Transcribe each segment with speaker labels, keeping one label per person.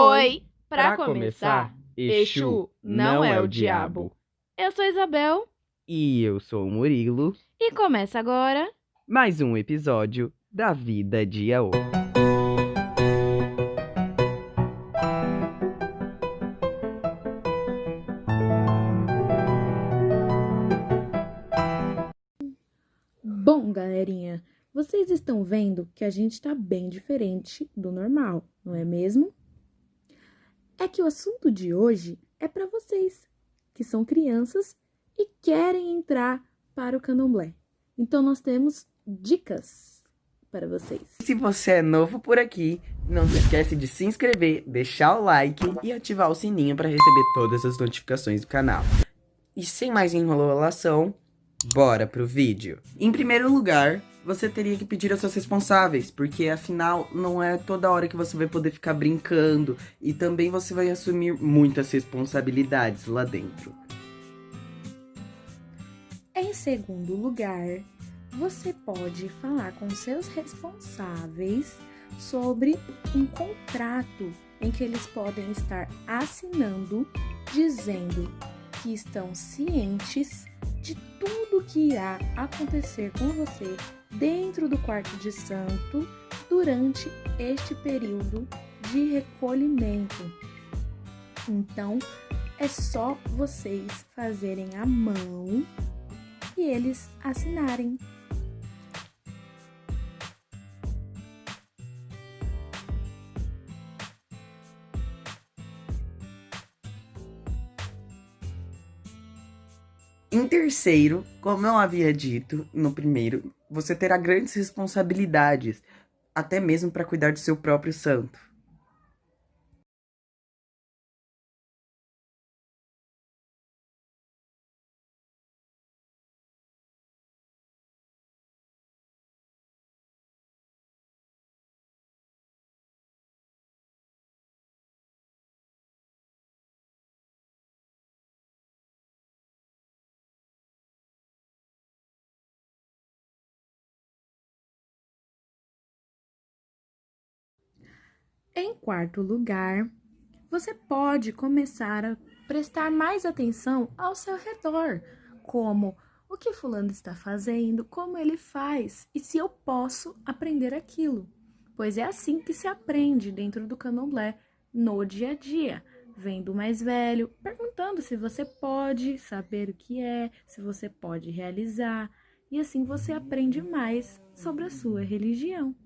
Speaker 1: Oi, pra começar, Exu não é o diabo. Eu sou Isabel
Speaker 2: E eu sou o Murilo.
Speaker 1: e começa agora.
Speaker 2: Mais um episódio da Vida de Yaô.
Speaker 3: Bom, galerinha, vocês estão vendo que a gente tá bem diferente do normal, não é mesmo? É que o assunto de hoje é para vocês, que são crianças e querem entrar para o candomblé. Então nós temos dicas para vocês.
Speaker 2: Se você é novo por aqui, não se esquece de se inscrever, deixar o like e ativar o sininho para receber todas as notificações do canal. E sem mais enrolação, bora pro vídeo. Em primeiro lugar, você teria que pedir aos seus responsáveis, porque afinal não é toda hora que você vai poder ficar brincando e também você vai assumir muitas responsabilidades lá dentro.
Speaker 3: Em segundo lugar, você pode falar com seus responsáveis sobre um contrato em que eles podem estar assinando dizendo que estão cientes de tudo que irá acontecer com você dentro do quarto de santo durante este período de recolhimento. Então, é só vocês fazerem a mão e eles assinarem.
Speaker 2: Em terceiro, como eu havia dito no primeiro, você terá grandes responsabilidades, até mesmo para cuidar do seu próprio santo.
Speaker 3: Em quarto lugar, você pode começar a prestar mais atenção ao seu redor, como o que fulano está fazendo, como ele faz e se eu posso aprender aquilo. Pois é assim que se aprende dentro do candomblé, no dia a dia, vendo o mais velho, perguntando se você pode saber o que é, se você pode realizar, e assim você aprende mais sobre a sua religião.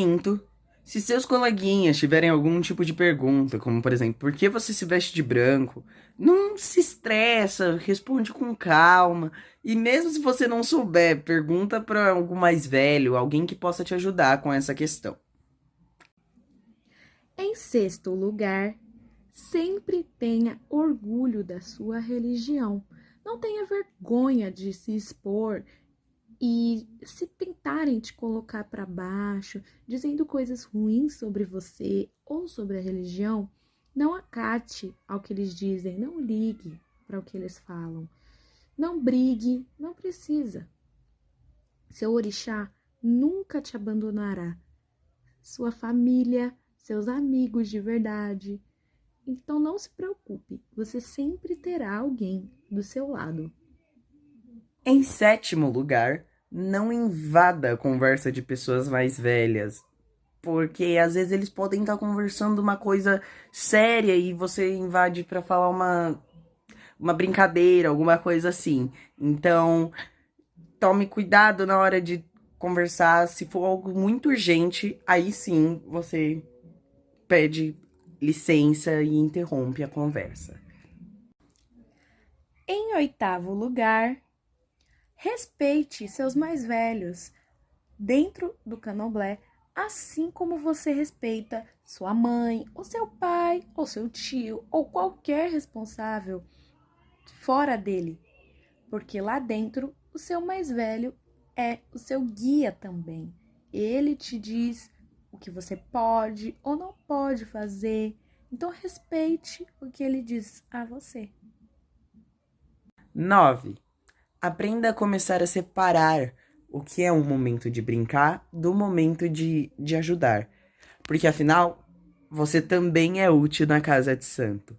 Speaker 2: Quinto, se seus coleguinhas tiverem algum tipo de pergunta, como por exemplo, por que você se veste de branco? Não se estressa, responde com calma. E mesmo se você não souber, pergunta para algum mais velho, alguém que possa te ajudar com essa questão.
Speaker 3: Em sexto lugar, sempre tenha orgulho da sua religião. Não tenha vergonha de se expor e se tentarem te colocar para baixo, dizendo coisas ruins sobre você ou sobre a religião, não acate ao que eles dizem, não ligue para o que eles falam. Não brigue, não precisa. Seu orixá nunca te abandonará. Sua família, seus amigos de verdade. Então não se preocupe, você sempre terá alguém do seu lado.
Speaker 2: Em sétimo lugar, não invada a conversa de pessoas mais velhas. Porque às vezes eles podem estar conversando uma coisa séria e você invade para falar uma, uma brincadeira, alguma coisa assim. Então, tome cuidado na hora de conversar. Se for algo muito urgente, aí sim você pede licença e interrompe a conversa.
Speaker 3: Em oitavo lugar, respeite seus mais velhos dentro do candomblé, assim como você respeita sua mãe, ou seu pai, ou seu tio, ou qualquer responsável fora dele, porque lá dentro o seu mais velho é o seu guia também. Ele te diz o que você pode ou não pode fazer. Então respeite o que ele diz a você.
Speaker 2: 9. Aprenda a começar a separar o que é um momento de brincar do momento de, de ajudar. Porque afinal, você também é útil na casa de santo.